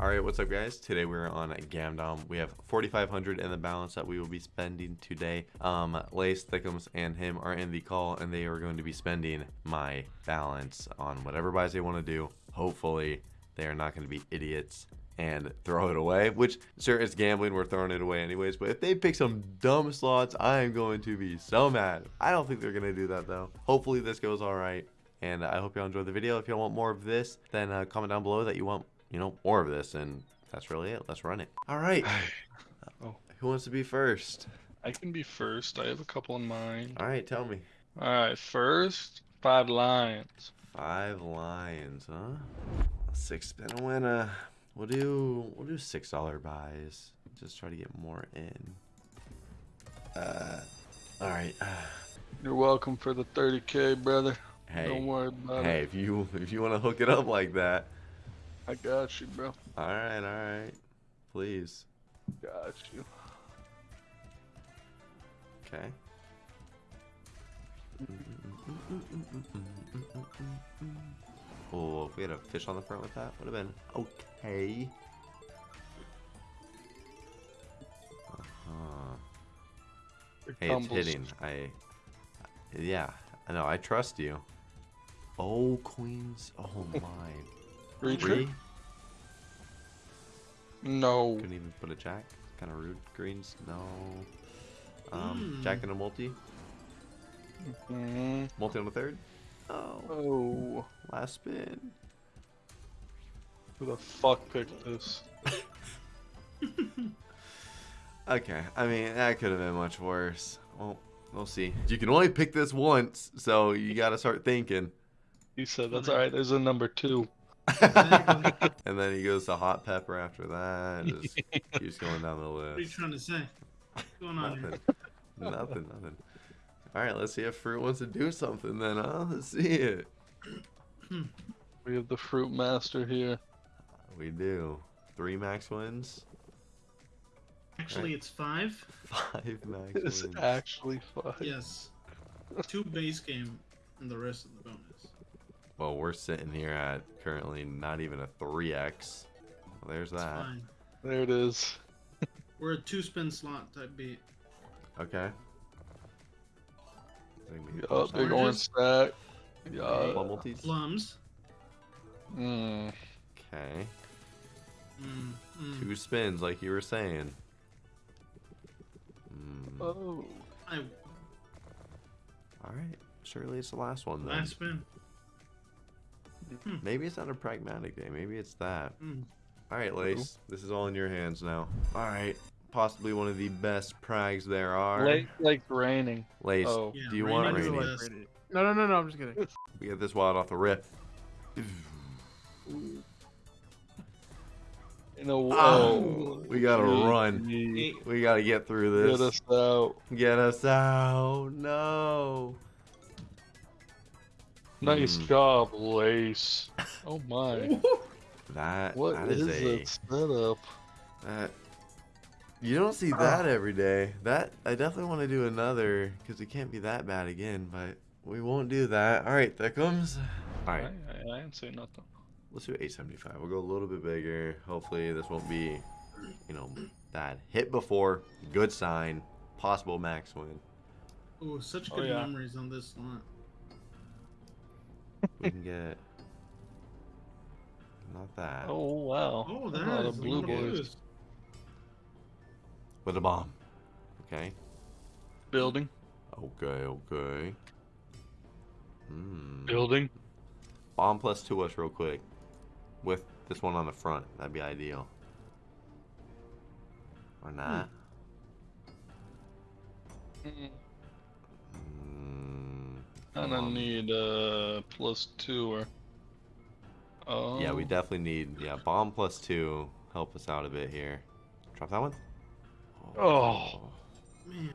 Alright, what's up guys? Today we're on Gamdom. We have 4,500 in the balance that we will be spending today. Um, Lace, Thickums, and him are in the call and they are going to be spending my balance on whatever buys they want to do. Hopefully, they are not going to be idiots and throw it away, which sure it's gambling, we're throwing it away anyways, but if they pick some dumb slots, I am going to be so mad. I don't think they're going to do that though. Hopefully this goes alright. And I hope y'all enjoyed the video. If y'all want more of this, then uh, comment down below that you want, you know, more of this. And that's really it. Let's run it. All right. Oh. Who wants to be first? I can be first. I have a couple in mind. All right, tell me. All right, first, five lions. Five lions, huh? Six spin a winner. We'll do we'll do six dollar buys. Just try to get more in. Uh, all right. You're welcome for the 30k, brother. Hey, Don't worry about hey, it. if you if you want to hook it up like that, I got you, bro. all right, all right, please. Got you. Okay. Oh, if we had a fish on the front with that, would have been okay. Uh-huh. Here Hey, it's hitting. I, yeah, I know. I trust you. Oh, queens. Oh my. Reach Three? No. Couldn't even put a jack. Kind of rude. Greens. No. Um, jack and a multi. Mm, Multi on the third. Oh, oh. last spin. Who the fuck picked this? Okay, I mean that could have been much worse. Well, we'll see. You can only pick this once, so you got to start thinking. He said that's alright. There's a number two. and then he goes to hot pepper after that. Just keeps going down the list. What are you list. trying to say? What's going on here? Nothing, nothing, nothing. All right, let's see if fruit wants to do something. Then, huh? Let's see it. We have the fruit master here. We do. Three max wins. Actually, it's five. Five max It's wins. actually five. Yes. Two base game and the rest of the bonus. Well, we're sitting here at currently not even a three x. Well, there's It's that. fine. There it is. We're a two spin slot type beat. Okay. I think we can Yup, big one. orange stack. Plum Yeah. multis. Plums. Mm. Okay. Mm, mm. Two spins, like you were saying. Mm. Oh. I All right. Surely it's the last one then. last spin. Maybe it's not a pragmatic day. Maybe it's that. Mm. All right, Lace. This is all in your hands now. All right. Possibly one of the best prags there are. Late like raining. Lace, Oh. Yeah, do you rain want raining? the. No, no, no, no. I'm just kidding. We get this wild off the rip. In a, Oh, we gotta gee, run. We gotta get through this. Get us out. Get us out. No. Nice Hmm. job, Lace. Oh my. That What that is is a that setup? that you don't see that every day. That I definitely want to do another because it can't be that bad again. But we won't do that. All right, that comes. All I, right, I, I didn't say nothing. let's do 875. We'll go a little bit bigger. Hopefully this won't be, you know, bad. Hit before, good sign. Possible max win. Ooh, such Oh, good yeah. memories on this slot. We can get. Not that. Oh wow. Oh, A lot that of is blue boys. boys. With a bomb. Okay. Building. Okay, okay. Hmm. Building. Bomb plus two us real quick. With this one on the front. That'd be ideal. Or not. Mm, Mm, Kinda um, need uh plus two or. Oh. Yeah, we definitely need yeah bomb plus two. Help us out a bit here. Drop that one. Oh. Man,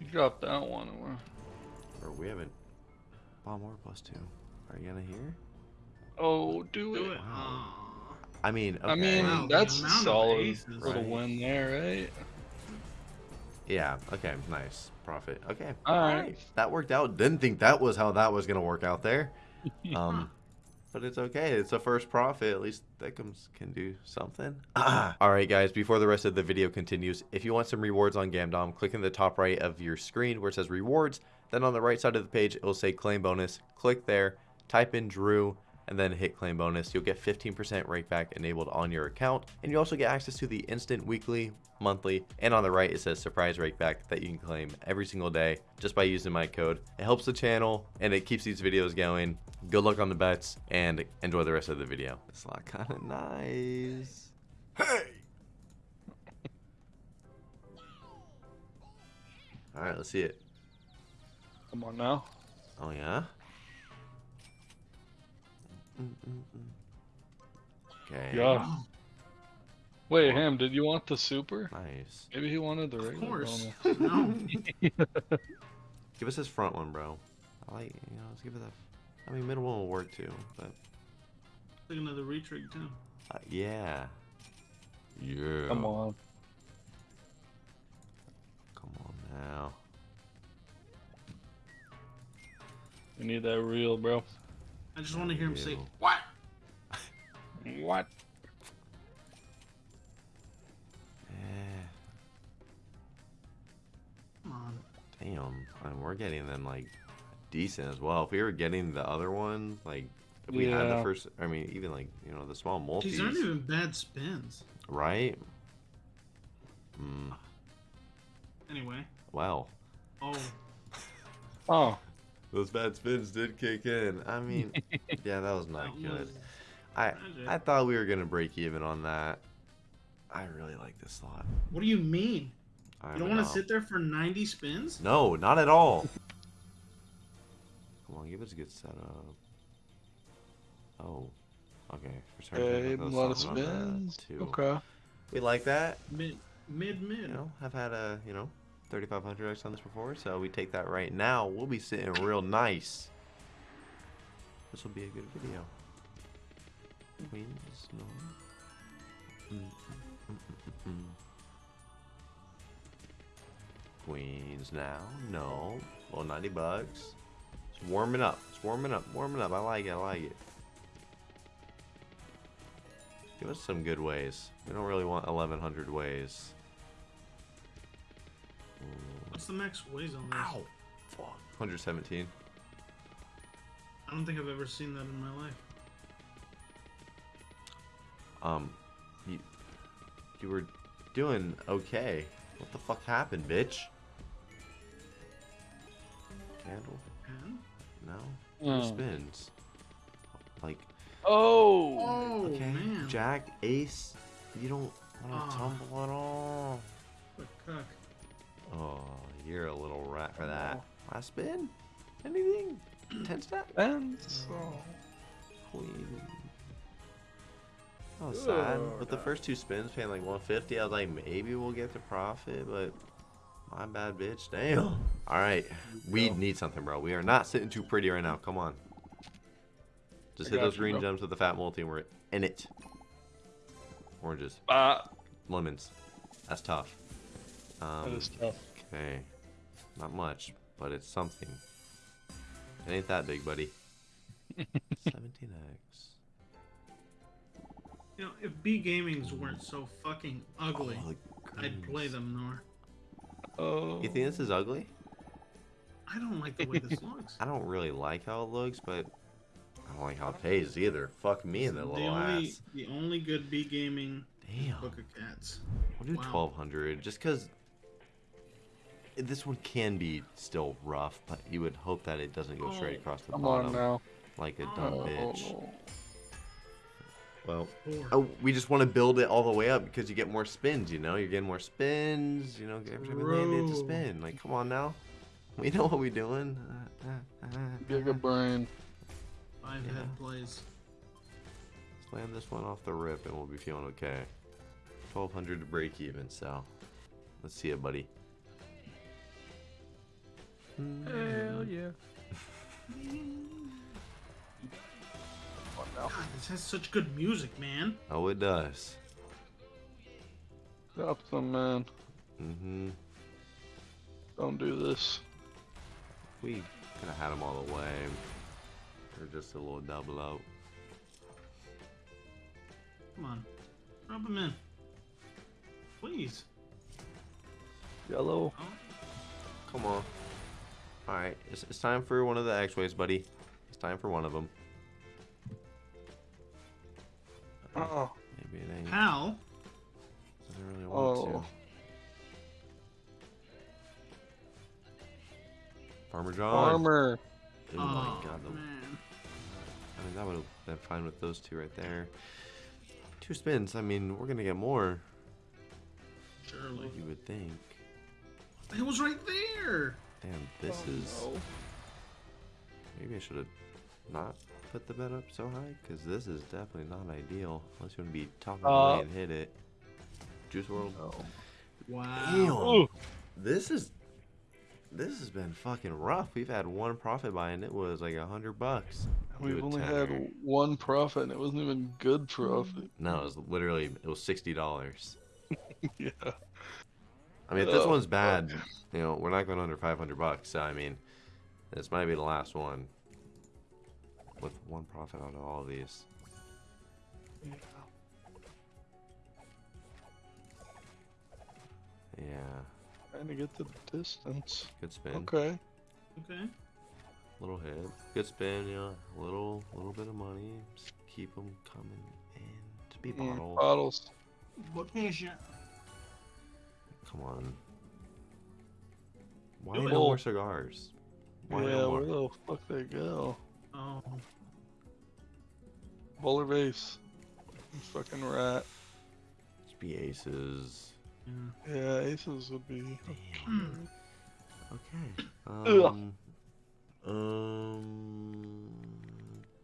You dropped that one. Or... Or we haven't. Bomb or plus two. Are you gonna hear? Oh, do, do it. it. Wow. I mean, okay. I mean, that's amount solid aces. for the Right. win there, right? Yeah. Okay. Nice profit. Okay. All right. That worked out. Didn't think that was how that was gonna work out there. Um. but it's okay. It's a first profit. At least Thickums can do something. All right, guys, before the rest of the video continues, if you want some rewards on Gamdom, click in the top right of your screen where it says rewards. Then on the right side of the page, it will say claim bonus. Click there, type in Drew, and then hit claim bonus. You'll get 15% rake back enabled on your account. And you also get access to the instant weekly, monthly, and on the right it says surprise rake back that you can claim every single day just by using my code. It helps the channel and it keeps these videos going. Good luck on the bets and enjoy the rest of the video. It's lot kind of nice. Hey! All right, let's see it. Come on now. Oh yeah. Okay. Yeah. Wait, Ham, did you want the super? Nice. Maybe he wanted the of regular course. bonus. no. Give us this front one, bro. I like, you know, let's give it that. I mean, middle one will work too, but Take another retrig too. uh, yeah. Yeah. Come on. Come on now. We need that real, bro. I just want to hear him say, "What?" What? Eh, Come on. damn. I mean, we're getting them like decent as well. If we were getting the other one, like if we had the first, I mean, even like you know the small multis, These aren't even bad spins. right? Mm, Anyway. well, Oh, Oh, those bad spins did kick in. I mean, yeah, that was not good. I. I thought we were gonna break even on that. I really like this slot. What do you mean? I You don't want to sit there for 90 spins? No, not at all. Come on, give us a good setup. Oh, okay. We're starting to okay, have a those lot of something that, spins. Okay. We like that. Mid, mid, mid. You know, I've had a you know 3,500x on this before, so we take that right now. We'll be sitting real nice. This will be a good video. Queens, no. Mm. Queens now, no. Well, 90 bucks. It's warming up. It's warming up. Warming up. I like it. I like it. Give us some good ways. We don't really want 1,100 ways. What's the max weighs on this? Ow! Fuck. 117. I don't think I've ever seen that in my life. Um, you, you were doing okay. What the fuck happened, bitch? Candle? And? No. Two Mm. spins. Like, Oh. Oh, okay, man. Jack, Ace, you don't want to Ah. tumble at all. What cuck. Oh, you're a little rat for that. Last spin? Anything? Ten step? Spins. Oh. Queen. Oh, sad. Ugh. With the first two spins paying like 150, I was like, maybe we'll get the profit, but my bad, bitch. Damn. All right, we need something, bro. We are not sitting too pretty right now. Come on. Just I hit those you, green bro. gems with the fat multi, and we're in it. Oranges, Ah, lemons. That's tough. That Um, is tough. okay, not much, but it's something. It ain't that big, buddy. 17x. You know, if B Gamings weren't so fucking ugly, Oh, I'd play them more. Oh. You think this is ugly? I don't like the way this looks. I don't really like how it looks, but I don't like how it pays either. Fuck me in the the little only, ass. the only good B Gaming Damn. Book of Cats. We'll do Wow. 1200 just because this one can be still rough, but you would hope that it doesn't go straight Oh, across the Come bottom on now. like a dumb Oh. bitch. Well, oh, we just want to build it all the way up because you get more spins, you know? You're getting more spins, you know? Every time you land, it's a spin. Like, come on now. We know what we're doing. Uh, uh, uh, Giga brain. Five yeah. head plays. Let's land this one off the rip and we'll be feeling okay. 1200 to break even, so let's see it, buddy. Hell yeah. God, this has such good music, man. Oh, it does. Stop them, man. Mm-hmm. Don't do this. We could have had them all the way. Or just a little double out. Come on. Drop them in. Please. Yellow. Oh, Come on. Alright, it's, it's time for one of the X-Ways, buddy. It's time for one of them. Oh. Maybe it ain't. Hal. Doesn't really want Oh. to. Farmer John. Farmer. Oh, oh, my god. The, man. I mean, that would have been fine with those two right there. Two spins. I mean, we're going to get more. Surely. You would think. It was right there. Damn, this Oh, is. no. Maybe I should have not put the bed up so high, because this is definitely not ideal. Unless you want to be top Uh, and hit it. Juice World. No. Wow. This is. This has been fucking rough. We've had one profit buy, and it was like a hundred bucks. We've only tenner. had one profit, and it wasn't even good profit. No, it was literally it was sixty dollars. yeah. I mean, if this Oh, one's bad, you know, we're not going under five hundred bucks. So I mean, this might be the last one. With one profit out of all of these. yeah. Yeah, Trying to get the distance. good spin. Okay. Okay. Little hit. Good spin, yeah. know. Little, little bit of money. Just keep them coming in. To be Mm, bottle. bottles. What is ya? Come on. Why Do no it. more cigars? Why yeah, no where the fuck they go? Oh. Bowler base. Fucking rat. Just be aces. Yeah. Yeah, aces would be. Damn. Okay. Ugh. Um. Um.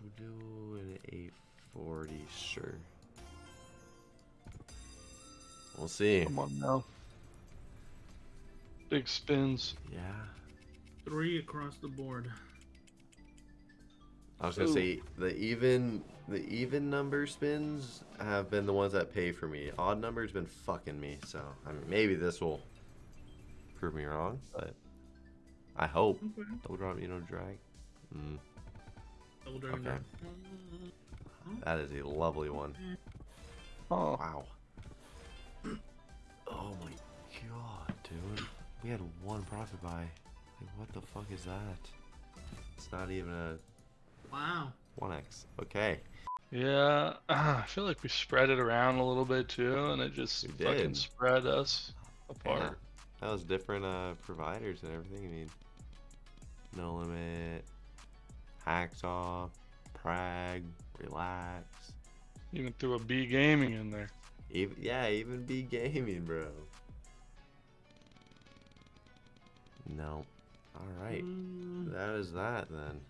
We'll do an 840, sure. We'll see. Come on now. Big spins. Yeah. Three across the board. I was gonna Ooh. say the even the even number spins have been the ones that pay for me. Odd numbers been fucking me. So I mean, maybe this will prove me wrong, but I hope. Okay. Double drop, you know, drag. Mm, Double dragon. Okay. that is a lovely one. Oh, Wow. Oh my god, dude. We had one profit buy. Like, what the fuck is that? It's not even a Wow. 1x. Okay. yeah. I feel like we spread it around a little bit too, and it just fucking spread us Yeah. apart. That was different uh, providers and everything. I mean, No Limit, Hacksaw, Prag, Relax. Even threw a B gaming in there. Even, yeah, even B Gaming, bro. No. Alright. Mm, That is that then.